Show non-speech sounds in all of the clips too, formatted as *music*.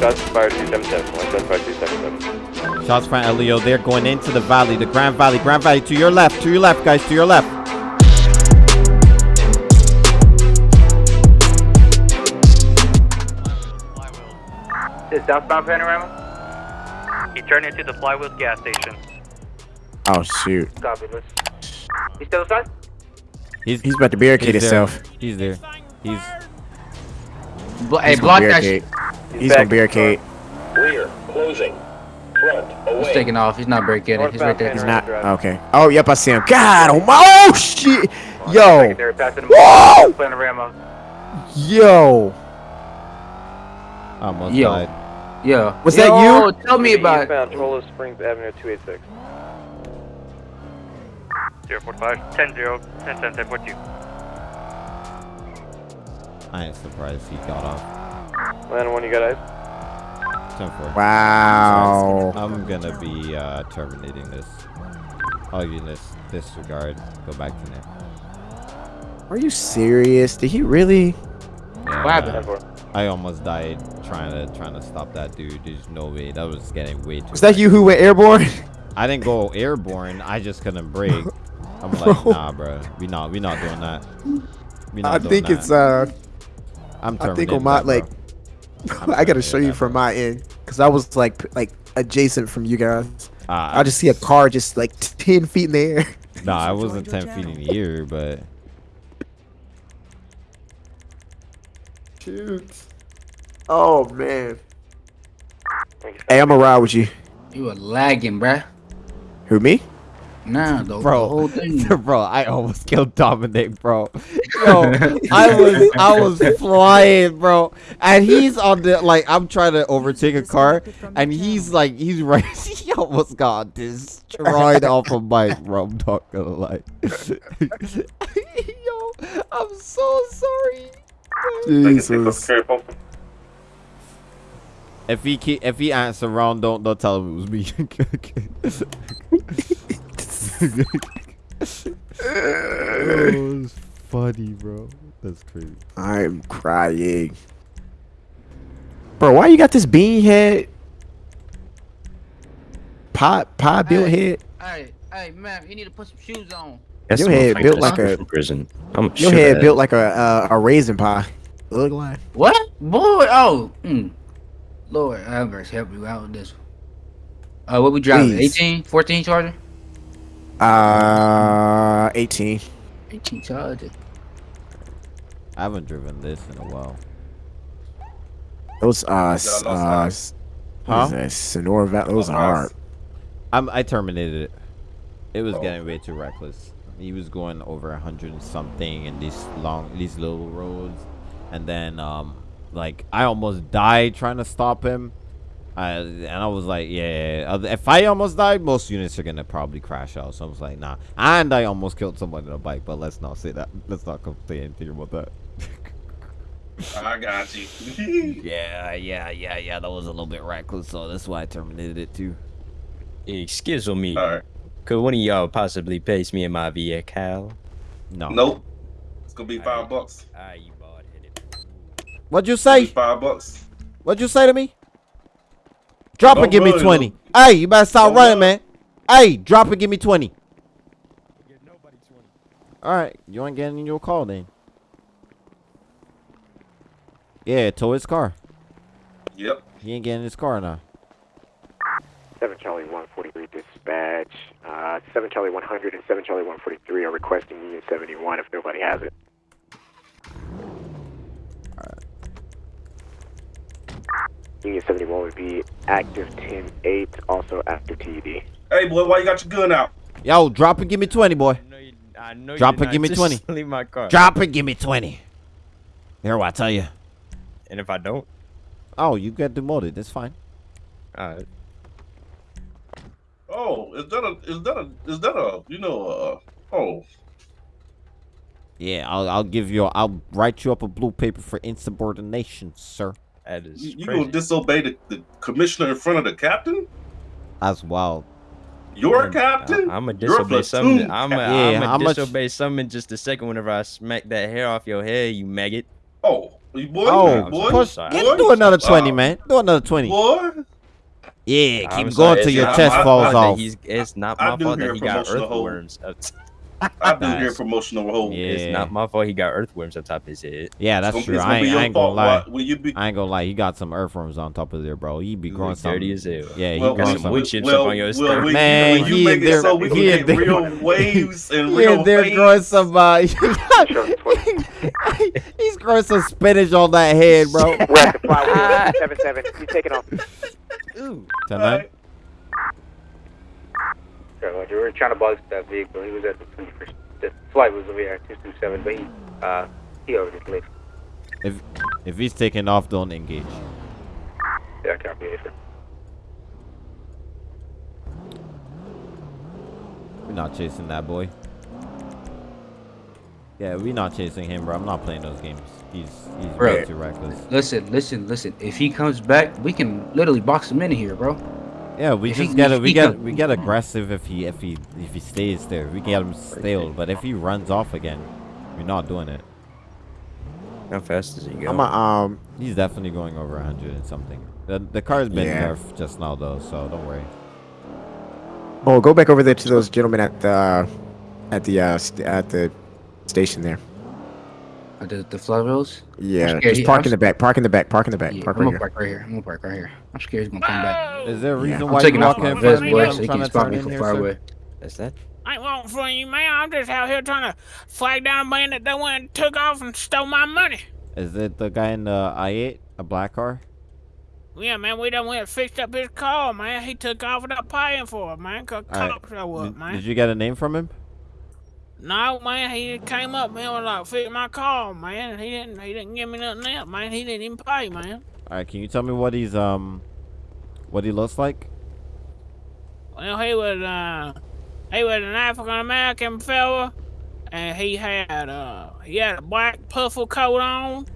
shots fired 277. One shot fired 277. Shots fired, Leo. They're going into the valley, the Grand Valley. Grand Valley to your left, to your left, guys, to your left. Is southbound panorama? He turned into the Flywheels gas station. Oh shoot. Copy, let's. He's still inside? He's He's about to barricade he's there. himself. He's there. He's Bl- hey, block gonna that shit. He's gonna barricade. Rear, closing. Front, away. He's taking off. He's not breaking it. He's right there. He's not. Okay. Oh, yep, I see him. God, oh my, oh shit, yo, Secondary, passing him. Whoa! Panorama. yo. almost Yo. died. Yeah. Was that you? Tell me about it. Eastbound, Trollo Springs Avenue 286. 045, 10 0, 10 10 10 42. I ain't surprised he got off. Land one, you got eyes? 10 4. Wow. I'm gonna be uh, terminating this. I'll give this disregard. Go back to net. Are you serious? Did he really? Yeah, What happened? uh, 10 4. I almost died trying to trying to stop that dude. There's no way. That was getting way too. Was that you who went airborne? *laughs* I didn't go airborne. I just couldn't break. *laughs* I'm like, nah, bro. We not we not doing that. We not I doing think that. it's uh. I'm I think terminating on my that, bro. like. *laughs* I'm gotta show you from my end because I was like like adjacent from you guys. Uh, I just see a car just like ten feet in the air. *laughs* Nah, I wasn't 10 feet in the air, but Shoot. Oh man. Hey, I'm gonna ride with you. You were lagging, bruh. Who me? Nah, the, Bro. the whole thing. *laughs* bro, I almost killed Dominic, bro. *laughs* Yo, I was I was flying, bro, and he's on the like I'm trying to overtake a car, and he's like he's *laughs* right. He almost got destroyed off a bike, bro. I'm not gonna lie. Yo, I'm so sorry. Jesus. If he keep, if he answer wrong, don't don't tell him it was me. Oh, it's funny, bro. That's crazy. I'm crying. Bro, why you got this bean head? Pot pot built Hey. head? Hey, hey, man, you need to put some shoes on. That's Your head built like a- prison. I'm Your head that- built like a uh, a raisin pie. Look like. What? Boy, oh. Mm. Lord, have mercy, help you out with this one. Uh, what we driving? Please. 18? 14 Charger? Uh, 18. 18 Charger. I haven't driven this in a while. Those uh, s- uh, eyes. Huh? what is that? Sonora Valley. Those Lost are hard. I'm, I terminated it. It was Oh. getting way too reckless. He was going over a hundred and something in these long, these little roads, and then um, like I almost died trying to stop him. I, and I was like, yeah, if I almost died, most units are gonna probably crash out. So I was like, nah. And I almost killed someone on a bike, but let's not say that. Let's not say anything about that. *laughs* I got you. *laughs* yeah, yeah, yeah, yeah. That was a little bit reckless, so that's why I terminated it too. Excuse me. Alright. Could one of y'all possibly pace me in my vehicle? No. Nope. It's gonna be five Alright. bucks. Ah, you bald headed. What'd you It's gonna be say? five bucks. What'd you say to me? Drop Don't and give me run, 20. look. Hey, you better stop Don't running, run. man. Hey, drop and give me 20. All right, you ain't getting your call then. Yeah, tow his car. Yep. He ain't getting his car now. 7 Charlie 143 dispatch. Uh, 7 Charlie 100 and 7 Charlie 143 are requesting Union 71 if nobody has it. Union 71 would be active 10-8, also active TED. Hey boy, why you got your gun out? Yo, drop and give me 20, boy. I know you, Drop you're and give me just 20. *laughs* Leave my car. Drop and give me 20. Here, what I tell you. And if I don't, Oh, you get demoted. That's fine. alright. Oh, is that a is that a is that a you know uh oh Yeah, I'll, I'll give you. A, I'll write you up a blue paper for insubordination, sir. That is you, you crazy. gonna disobey the, the commissioner in front of the captain? That's wild. Your I'm- captain? I, am a You're disobey something. I'm a, captain. Yeah, I'm how a much- disobey something just a second whenever I smack that hair off your head, you maggot. Oh, you boy, Oh, boy, push. boy, Get, do another 20, Uh, man. Do another 20. Boy, Yeah, I'm keep sorry, going till your not chest my falls fault off. It's not my do fault that he got earthworms. *laughs* Up I do Nice. hear promotional hold. Yeah. It's not my fault he got earthworms on top of his head. Yeah, that's gonna- true. gonna I ain't, I ain't gonna fault lie. why- you be I ain't gonna lie. He got some earthworms on top of there, bro. He be growing some. dirty as hell. Yeah, he well, growing some some. wood chips up on your well, skirt. we, Man, when you he make in it so we can he get real *laughs* waves and He real in there fades. growing some. Uh, *laughs* he's growing some spinach on that head, bro. We're at the flywheel. seven seven. You taking off? Ooh. Tonight. We were trying to buzz that vehicle. He was at the 21st. The flight was over here at 227, but he, uh, he already left. If if he's taking off, don't engage. Yeah, I can't be sir. We're not chasing that boy. Yeah, we're not chasing him, bro. I'm not playing those games. He's he's way Bro. too reckless. Listen, listen, listen. If he comes back, we can literally box him in here, bro. Yeah, we If just get if we get we get aggressive if he if he if he stays there. We get him stale, but if he runs off again, we're not doing it. How fast does he go? I'm a, um. He's definitely going over 100 and something. The the car's been Yeah. nerfed just now though, so don't worry. Oh, go back over there to those gentlemen at the, at the uh st- at the station there. The the flywheels. Yeah, scared just park I'm in the back. Park in the back. Park in the back. Yeah, Park I'm right gonna here. park right here. I'm gonna park right here. I'm scared he's gonna come back. Is there a reason I'm why taking you off walk my in vest, front of me? boy, I'm so he can to spot turn me from here, far away. That's that. I ain't walking for you, man. I'm just out here trying to flag down a bandit that went and took off and stole my money. Is it the guy in the i8, a black car? Yeah, man, we done went and fixed up his car, man. He took off without paying for it, man. Cause All right. cops show up, man. did you get a name from him? No, man, he came up, man, was like, fix my car, man. He didn't, he didn't give me nothing else, man. He didn't even pay, man. All right, can you tell me what he's um, what he looks like? Well, he was, uh, he was an African American fella, and he had, uh, he had a black puffer coat on,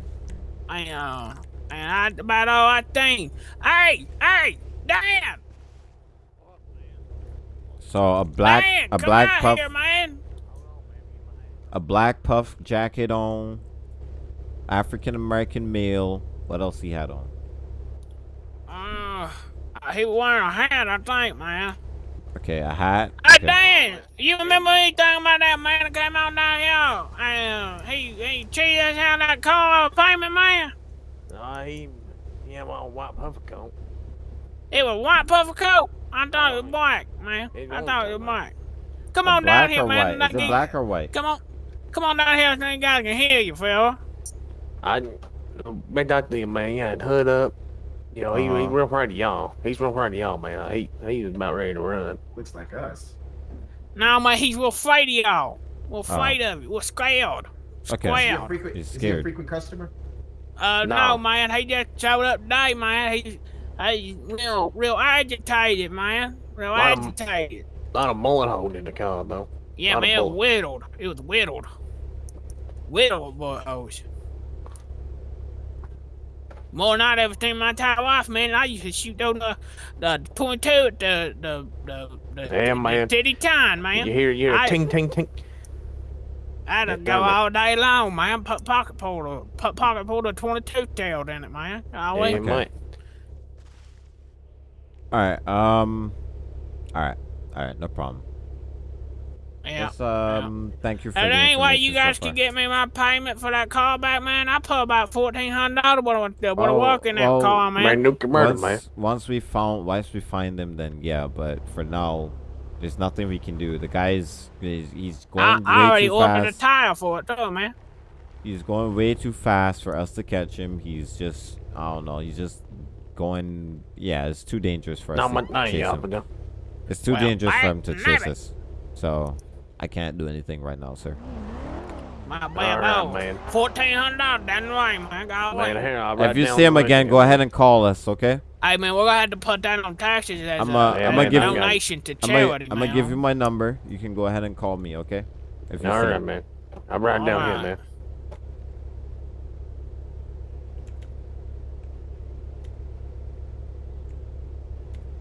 and, uh, and I about all I think. Hey, hey, Dan, So a black, a black out puff, here, man. A black puff jacket on, African American male. What else he had on? Uh, he was wearing a hat, I think, man. Okay, a hat. Hey, Okay. Dan, you remember anything about that man that came out down here? And uh, he he cheated us out of that car payment, man. No, he, he had one white puffer coat. It was white puffer coat. I thought it was black, man. I thought it was black. black. Come on down here, man. white? Is it black or white? Come on, come on down here so you guys can hear you, fella. I been talking to him, man. He had hood up. You know, he, he Uh-huh. real proud of y'all. He's real proud of y'all, man. He he was about ready to run. Looks like us. No, man, he's real afraid of y'all. We're afraid of you. We're scared. Okay. Scared. He's scared. frequent customer? Uh, no. No. man. He just showed up today, man. He's, he's real, real agitated, man. Real Lot of- agitated. A lot of mullet holding in the car, though. Yeah, man, it was whittled. It was whittled. Whittled, boy, oh. More than I'd ever seen my entire life, man. I used to shoot those, uh, the point two at the, the, the, the, Yeah, the man. titty time, man. You hear you hear I- a ting ting ting. I'd Yeah, go all day long, man. Put pocket pull a put pocket pull a twenty two tailed in it, man. Yeah, Always. you Okay. might. All right. Um. All right. All right. No problem. Yeah. Just, um. Thank you for And the ain't way you information so guys could get me my payment for that car back, man. I put about fourteen hundred dollars when I when I Oh, work in that well, car, man. Man, nuke murder, once, man. once we found, once we find them, then yeah. But for now, there's nothing we can do. The guy's he's, he's I, going I way already too ordered a tire for it too, man. He's going way too fast for us to catch him. He's just, I don't know. He's just going. Yeah, it's too dangerous for us No, to my chase y'all, him. no. It's too Well, dangerous for him to chase it. us. So I can't do anything right now, sir. My bad, right, man. Fourteen hundred dollars down the way, man. Go. Man, here, I'll If you see him again, go ahead and call us, okay? Hey, man, we're gonna have to put that on taxes as I'm a, Yeah, I'm gonna give I you, donation to charity, I'm gonna give you my number. You can go ahead and call me, okay? If you All see right, him. man. I'm writing down Alright. here, man.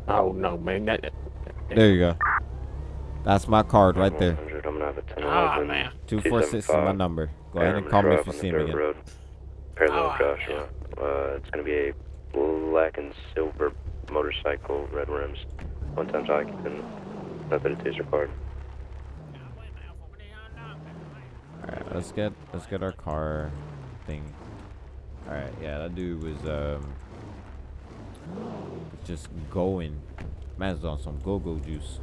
Oh no, man. That, There you go. That's my card right there. I'm gonna have a 10 Ah, man. Two four six is my number. Go ahead and call me if you see me again. Parallel Oh, Joshua. Uh, it's going to be a black and silver motorcycle, red rims, one times occupant, method of taser card. Alright, let's get let's get our car thing. Alright, yeah, that dude was um just going. Man's on some go-go juice.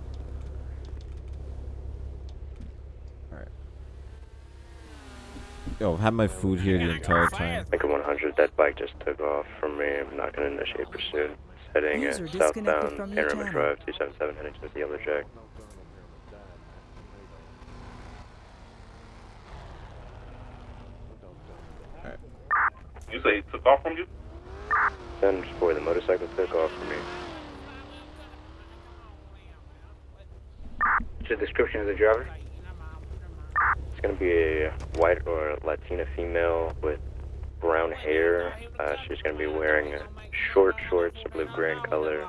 Alright. Yo, I've had my food here the entire time. Make a 100. That bike just took off from me. I'm not going to initiate pursuit. Heading uh, User disconnected southbound from Panorama. Drive 277 heading to the Yellow Jack. You say he took off from you? Then boy, the motorcycle took off from me. What's the description of the driver? It's going to be a white or Latina female with brown hair. Uh, she's going to be wearing uh, short shorts, a blue gray in color,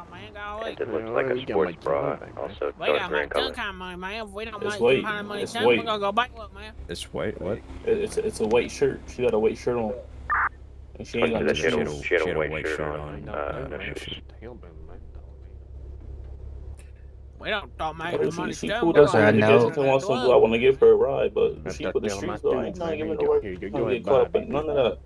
and it looks like a sports bra, also dark gray in color. gun kind of money, man. If we don't It's make weight. some kind of money, It's then we're weight. gonna go bankrupt, man. It's white. What? It- It's it's a white shirt. She got a white shirt on. And she ain't got no She had a- shoes. she had a white shirt on, uh, no shoes. We don't talk Oh, make the she, money. she done, cool we down gonna there. go The to guys the just wants some club. blue. I want to give her a ride, but That's she that put the deal, streets my though. I dude, ain't trying to man. give her Here no you work. go. Here you go. I'm Go gonna ahead, get caught up bye, in none of that.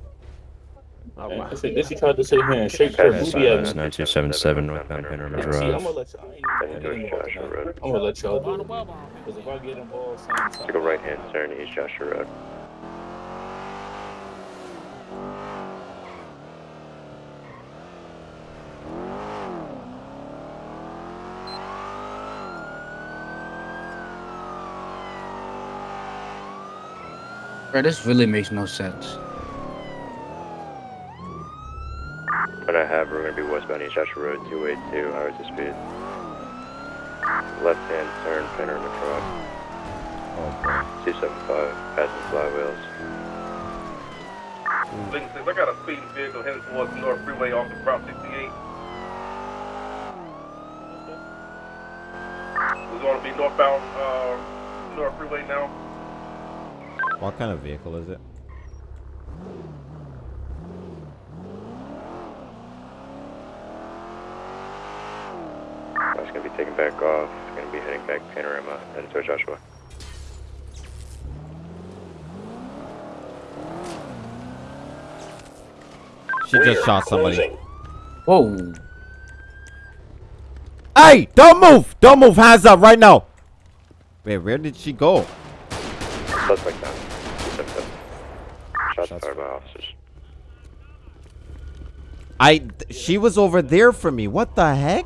All And right. This this she tried to sit here and shake her Pass, booty at me. 9277 northbound Panorama See, I'm Drive. gonna let y'all. I ain't Heading gonna get towards involved. Joshua in that. Road. I'm gonna let y'all do On the it. web on. Because if I get involved, same time. Take a right hand turn East Joshua Road. Bro, this really makes no sense. What I have, we're going to be westbound East Joshua Road, 282, hours of speed. Left hand turn, Panorama Drive. Oh boy. 275, passing flywheels. Thing says I got a speeding vehicle heading towards the North Freeway off of Route 68. We're going to be northbound uh, North Freeway now. What kind of vehicle is it? It's going to be taking back off. It's going to be heading back Panorama, heading towards Joshua. She just shot somebody. Closing. Whoa. Hey, don't move! Don't move! Hands up right now! Wait, where did she go? Suspect down. 277. Shots fired by officers. I. She was over there for me. What the heck?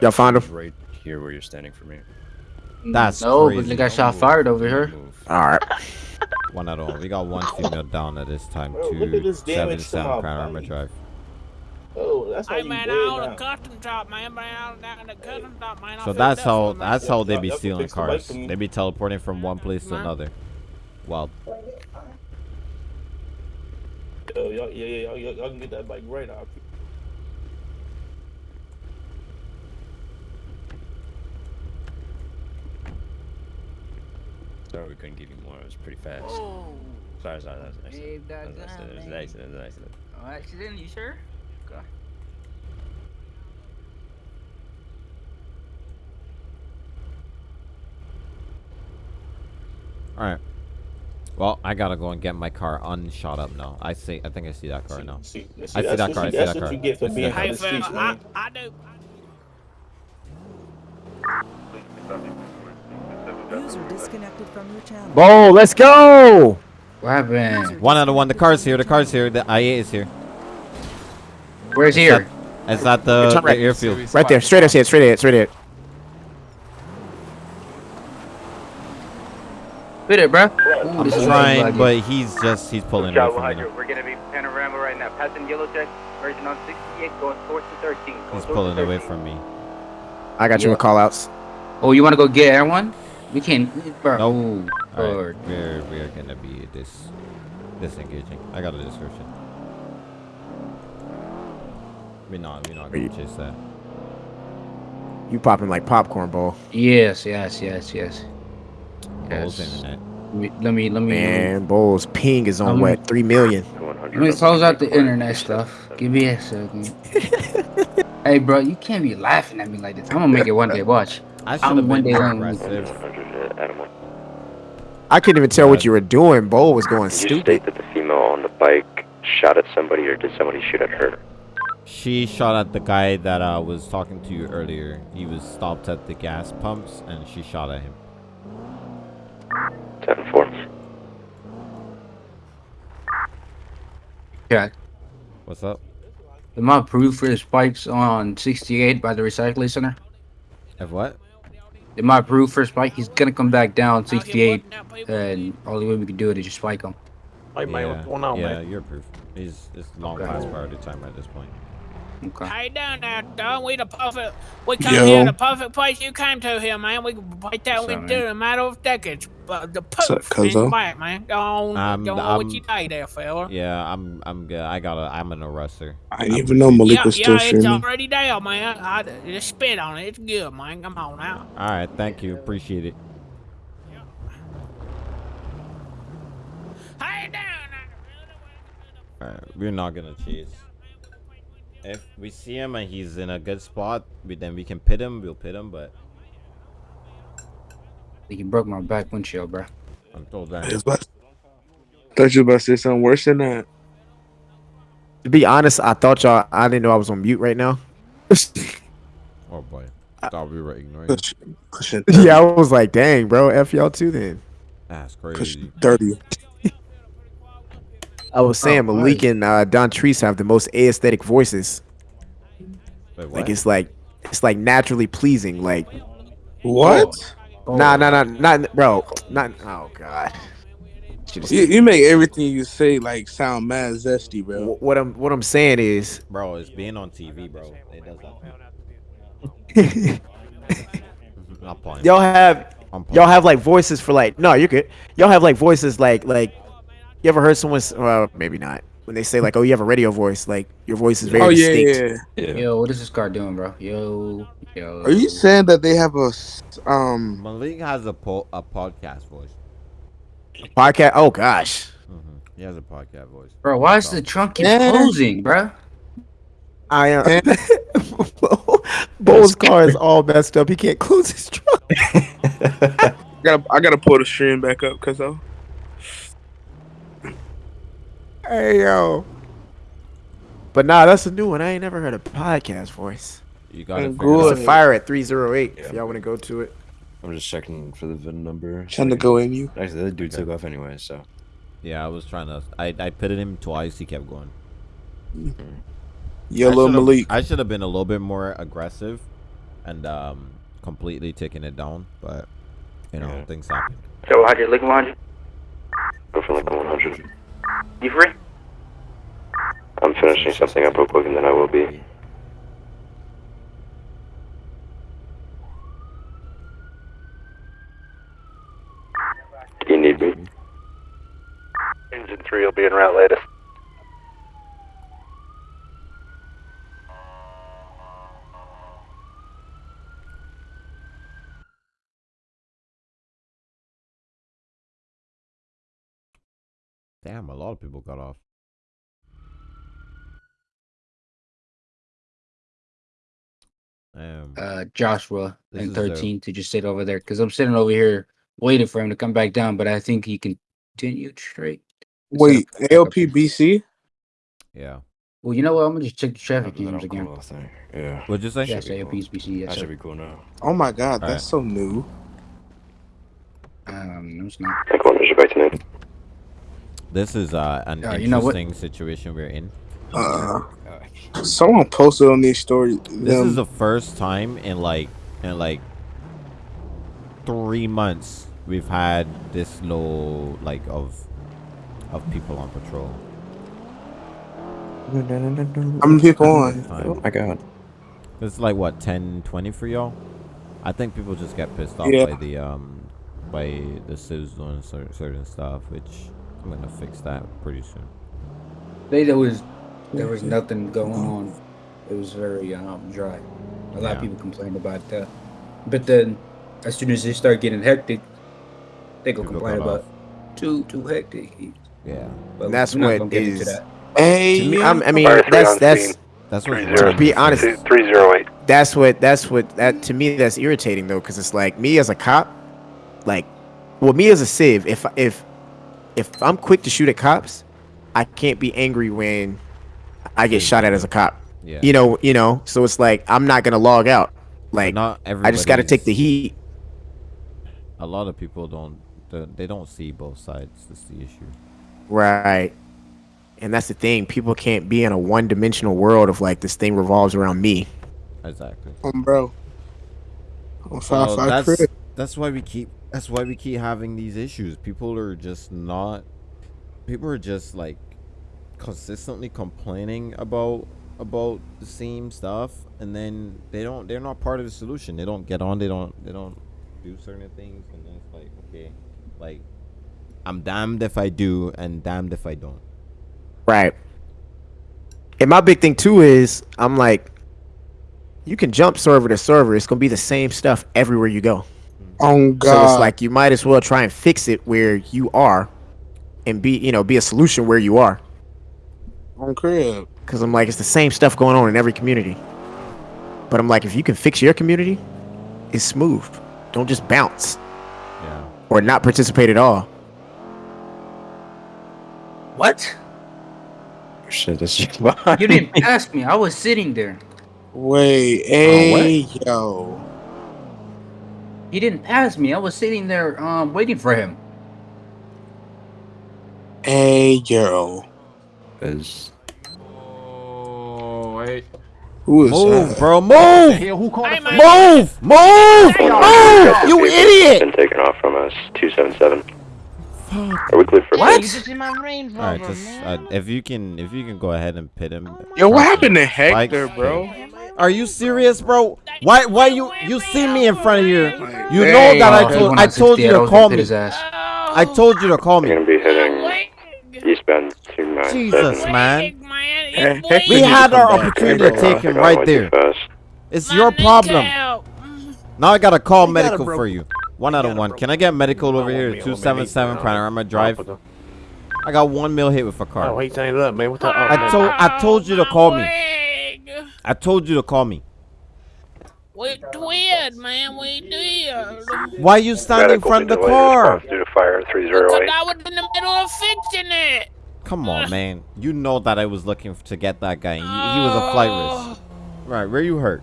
Y'all found her? Right here where you're standing for me. That's no, crazy. but they got shot fired over here. Move. All right. *laughs* One at all. We got one female down at this time. Bro, look at this Two damage seven to my seven Panorama. Drive. Oh, that's how Hey you man, dead all the now. custom shop, man, man, all down the custom shop, man. So that's up how that's how they Y'all- be stealing fix the bike cars. for me. They be teleporting from one place to another. Well, Yo, y'all, yeah, yeah, y'all, y'all, y'all can get that bike right out. Sorry we couldn't give you more. It was pretty fast. Oh, Sorry, sorry. That was an accident. That was an that accident. It was an gun, accident. It was an accident. Oh, accident? You sure? Okay. all right. Well, I gotta go and get my car unshot up now. I see. I think I see that car now. See, see, I see that car, I see That's that what car. you get for I being that on hey the I. I do. User disconnected from your channel. Bo, let's go. What happened? One out of one. The car's here. The car's here. The IA is here. Where's here? It's at the, the right. airfield. Right there. Straight ahead. Straight ahead. Straight ahead. Fit it, bro. I'm trying, but he's just he's pulling away Child from me. we're gonna be panorama right now. Passing Yellow Jack, merging on 68, going towards the 13. Going He's pulling the away from me. I got you Yeah. with call outs. Oh, you want to go get everyone? We can't. Bro. Nope. Ooh, right, we're we're gonna be dis disengaging. I got a description. We're not we're not gonna Wait. chase that. You popping like popcorn, Bo. Yes, yes, yes, yes. Bulls Yes. internet. Let me, let me, let me. Man, Bo's ping is on Um, what? Three million. Let me close out the internet stuff. Give me a second. *laughs* hey, bro, you can't be laughing at me like this. I'm gonna make it one day. Watch. I should I'm have one been day more aggressive. I couldn't even tell what you were doing. Bo was going Did you stupid. state that the female on the bike shot at somebody, or did somebody shoot at her? She shot at the guy that uh, was talking to you earlier. He was stopped at the gas pumps, and she shot at him. 10 4. Yeah. What's up? Am I approved for the spikes on 68 by the recycling center? Of what? Am I approved for a spike? He's gonna come back down 68, and only way we can do it is just spike him. Hey, man, what's going yeah, you're proof. He's it's long Okay. past priority time at this point. Okay. How you doing there, dog? We the perfect. We come Yo. here the perfect place you came to here, man. We can break that we up, do in a matter of decades. But the up, poof cuzzo? is back, man. Go on, Um, go on I'm- with your day there, fella. Yeah, I'm I'm good. I got a I'm an arrestor. I didn't even know Malik yeah, was still yeah, it's streaming. already there, man. I, just spit on it. It's good, man. Come on now. All right, thank you. Appreciate it. All right, we're not gonna chase. If we see him and he's in a good spot, we, then we can pit him. We'll pit him, but He broke my back windshield, bro. I'm told that. thought you were about to say something worse than that. To be honest, I thought y'all. I didn't know I was on mute right now. *laughs* Oh boy, thought we were ignoring. him. *laughs* yeah, I was like, dang, bro, f y'all too then. That's crazy. Thirty. I was saying Oh, Malik and uh, Don Treese have the most aesthetic voices. Wait, Like it's like it's like naturally pleasing. Like What? Nah, nah, nah, not bro. Not. Oh god. You, you make everything you say like sound mad zesty, bro. Wh- What I'm what I'm saying is, Bro, it's being on TV, bro. It does that. Not *laughs* playing. y'all have I'm y'all have like voices for like no, you're good. Y'all have like voices like like you ever heard someone? Well, maybe not. When they say like, oh, you have a radio voice, like your voice is very Oh yeah, distinct. yeah. Yo, what is this car doing, bro? Yo, yo. Are you saying that they have a um? Malik has a po- a podcast voice. Podcast. Oh gosh. He has a podcast voice. Bro, why is the trunk keep closing, bro? I am. *laughs* Bo's car is all messed up. He can't close his trunk. *laughs* I gotta I gotta pull the stream back up, cause though. Hey yo. But nah, that's a new one. I ain't never heard a podcast voice. You gotta I'm it It's a fire at 308. If y'all want to go to it. I'm just checking for the VIN number. Trying to go in you. Actually, that dude took off anyway, so. Yeah, I was trying to. I I pitted him twice. He kept going. Yellow I should've- Malik. I should have been a little bit more aggressive, and um, completely taking it down. But you know, things happen. So 100, Lincoln 100. Go for like 100. You free? I'm finishing something up real quick and then I will be. Do You need me? Engine 3 will be in route later. Damn, a lot of people got off. Um, Uh, Joshua This and is their- 13 to just sit over there because I'm sitting over here waiting for him to come back down, but I think he continued straight. Wait, LPBC? yeah. Well, you know what? I'm gonna just check the traffic jams again. Yeah. What'd you say? Yes, AOPSBC. Yes, That sir. should be cool now. Oh my god, Alright. that's so new. Um, no, it's not. Like, what is your bike tonight? This is uh, an Uh, you know interesting situation we're in. Uh, someone posted on these stories. This is the first time in like in like three months we've had this low like of of people on patrol. How many people on? Oh my god. It's like what 10, 20 for y'all. I think people just get pissed off Yeah. by the um by the civs doing certain, certain stuff, which I'm gonna fix that pretty soon. They there was there was nothing going on. It was very um dry. A lot Yeah. of people complained about that, but then as soon as they start getting hectic, they go People complain cut about too too hectic. Yeah. But And that's we're not what gonna get into is that. Hey, To me. I'm, I mean, that's that's. That's what to be honest. Three zero eight. That's what that's what that to me that's irritating though, because it's like me as a cop, like, well, me as a civ, if if if I'm quick to shoot at cops, I can't be angry when I get shot at as a cop. Yeah. You know, you know. So it's like I'm not gonna log out. Like not I just got to take the heat. A lot of people don't. They they don't see both sides. That's the issue. Right. And that's the thing. People can't be in a one-dimensional world of like this thing revolves around me. Exactly. Um, bro. On five Well, five that's crib. that's why we keep that's why we keep having these issues. People are just not. People are just like consistently complaining about about the same stuff, and then they don't. They're not part of the solution. They don't get on. They don't. They don't do certain things, and then it's like okay, like I'm damned if I do, and damned if I don't. Right. And my big thing too is I'm like, you can jump server to server. It's gonna be the same stuff everywhere you go. Oh So it's like you might as well try and fix it where you are, and be you know be a solution where you are. on crib. Because I'm like it's the same stuff going on in every community. But I'm like if you can fix your community, it's smooth. Don't just bounce. Yeah. Or not participate at all. What? Shit, this shit. *laughs* You didn't ask me. I was sitting there. Wait, oh, hey, yo. He didn't pass me. I was sitting there um waiting for him. Hey, yo. Cause Oh, wait. Who is Move, that? bro. Move. Hey, who called us? Move. Move. Move. You idiot. Been taken off from us. Two seven seven. Are we clear for What? police? All right, just uh, if you can, if you can go ahead and pit him. Yo, what happened to Like, Hector, bro? Are you serious, bro? Why? Why you? You see me in front of you? You know Hey, that I told I told you to call me. I told you to call We're me. gonna be heading eastbound two nine Jesus, man. We had our opportunity to take him right there. It's your problem. Now I gotta call medical for you. One out of one. Can I get medical over here? Two seven seven Panorama Drive. I got one mil hit with a Oh, car. he changed it up, man. What the? Oh, I man. told I told you to call me. I told you to call me. We did, man. We did. Why you standing in front of the car? Due to fire three zero Because. I was in the middle of fixing it. Come on, man. You know that I was looking to get that guy. He, he was a flight risk. Oh. Right, where you hurt?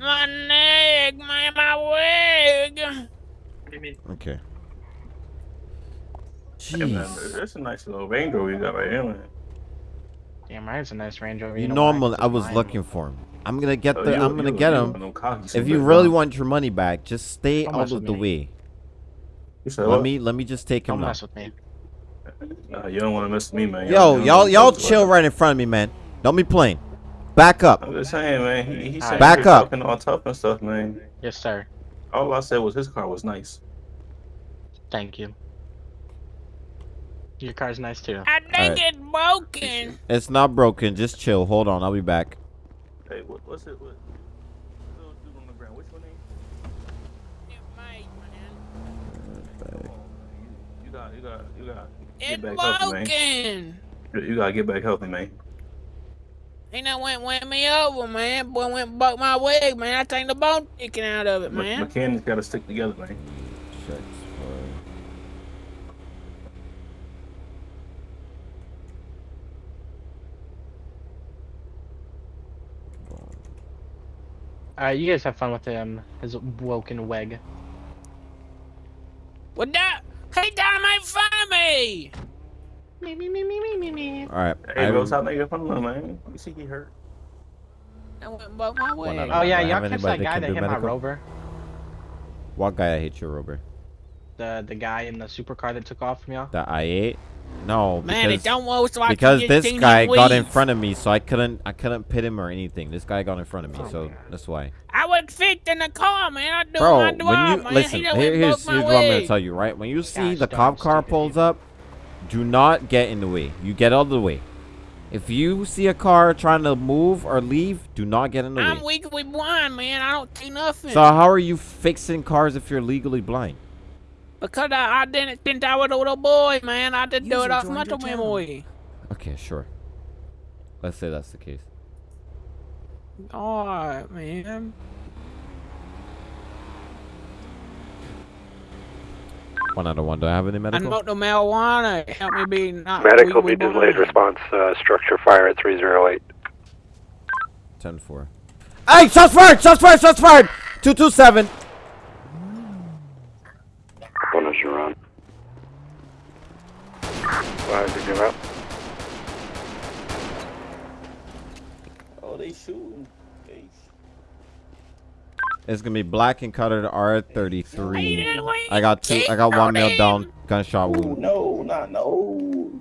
My neck, man, my wig. Okay. Hey, man, Jeez. that's a nice little Range Rover you got right here, man. Damn right, it's a nice Range Rover. You know know? I'm I was Mine. looking for him. I'm gonna get Oh, the. you- I'm gonna you- get you him. want If you really want your money back, just stay Don't out of the me. way. Let what? me let me just take him Don't now. mess with me. Nah, you don't want to mess with me, man. Yo, you y'all y'all chill right in front of me, man. Don't be playing. Back up. I'm just saying, man. He, he said Back he was up. talking all tough and stuff, man. Yes, sir. All I said was his car was nice. Thank you. Your car's nice too. I think Alright. it's broken. It's not broken. Just chill. Hold on. I'll be back. Hey, what, what's it? What, little dude on the ground? Which one is? You got, you got, you got. It's Get back healthy, man. broken. You- You gotta get back healthy, man. He done went went me over, man. Boy went and broke my wig, man. I think the bone sticking out of it, Me- man. Mechanics gotta stick together, man. Alright, you guys have fun with him. His woken weg. What that? He down right in front of me. Me me me me me me me. All right. Hey, bro, I'm- stop making fun of him, man. You see he hurt. Oh, I went and broke my One Oh yeah, y'all catch that guy can that do hit my rover? What guy I hate your Rover? The the guy in the supercar that took off from y'all? The I8? No, Man, because it don't work so I because this guy got in front of me, so I couldn't I couldn't pit him or anything. This guy got in front of me, so that's why. I was in the car, man. I do Bro, my when drive, you man. listen, he done here, here's, broke here's what I'm gonna tell you, right? When you see Gosh the cop car pulls up, do not get in the way. You get out of the way. If you see a car trying to move or leave, do not get in the way. I'm way. legally blind, man. I don't see nothing. So how are you fixing cars if you're legally blind? Because I, I didn't think I was a little boy, man. I just do it off joined your muscle memory. Okay, sure. Let's say that's the case. Alright, man. One out of one. Do I have any medical? I medical? smoked the marijuana. Help me be not. Medical be delayed both- response. Uh, structure fire at 308. 10 4. Hey, shots fired! Shots fired! Shots fired! 227. One is your on. Why did you out? Oh, they shooting. They It's gonna be black and colored R33. I got two. I got one male down. Gunshot Ooh, wound. no, not no.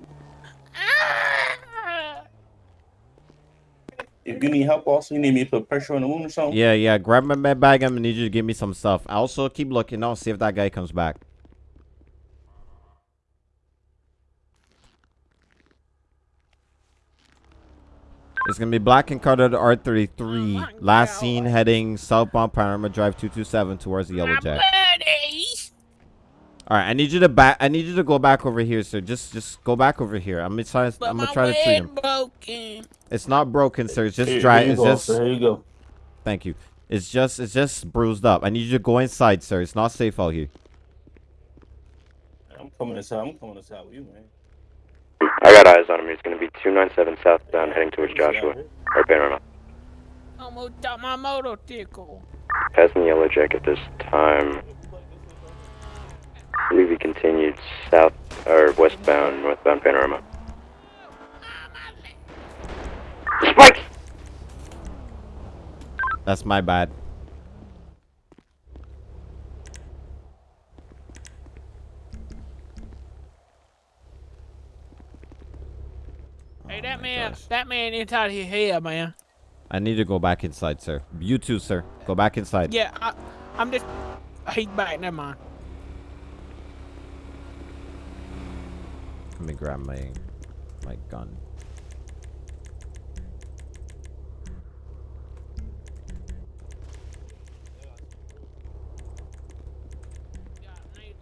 If you need help, also you need me to put pressure on the wound or something. Yeah, yeah. Grab my med bag. I'm gonna need you to give me some stuff. I also keep looking. I'll see if that guy comes back. It's gonna be black and colored R33. Last seen heading southbound Panorama Drive 227 towards the Yellow Jack. All right, I need you to back. I need you to go back over here, sir. Just, just go back over here. I'm gonna try. I'm gonna try to treat him. broken. It's not broken, sir. It's just Here- dry. here you It's go, just. sir. Here you go. Thank you. It's just, it's just bruised up. I need you to go inside, sir. It's not safe out here. I'm coming inside. I'm coming inside with you, man. I got eyes on him. He's going to be 297 southbound heading towards Joshua. Or Panorama. Almost got my motorcycle. Passing the Yellow Jack at this time. I believe he continued south or westbound, northbound Panorama. Spikes! That's my bad. Hey, that oh man, that man inside his head, man. I need to go back inside, sir. You too, sir. Go back inside. Yeah, I, I'm just. He's back. Never mind. Let me grab my my gun.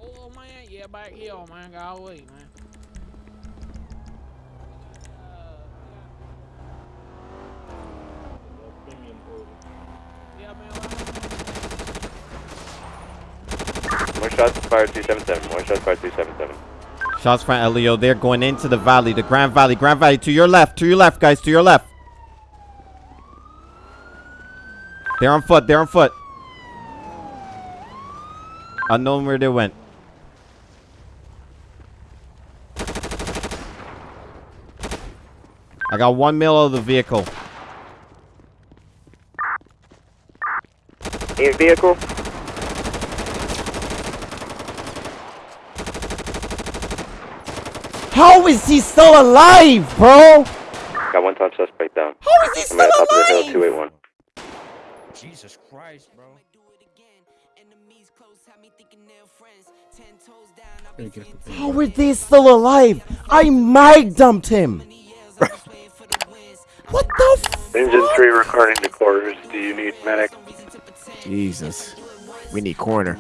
Oh man, yeah, back here, man. Got away, man. More shots fired 277. More shots fired 277. Shots from Elio. They're going into the valley, the Grand Valley. Grand Valley to your left. To your left, guys. To your left. They're on foot. They're on foot. Unknown where they went. I got one mil of the vehicle. In vehicle. How is he still alive, bro? Got one top suspect down. How is he I'm at still top of the hill, alive? 281. Jesus Christ, bro. How are they still alive? I mic dumped him. *laughs* what the f- Engine 3 recording to quarters. Do you need medic? Jesus. We need corner.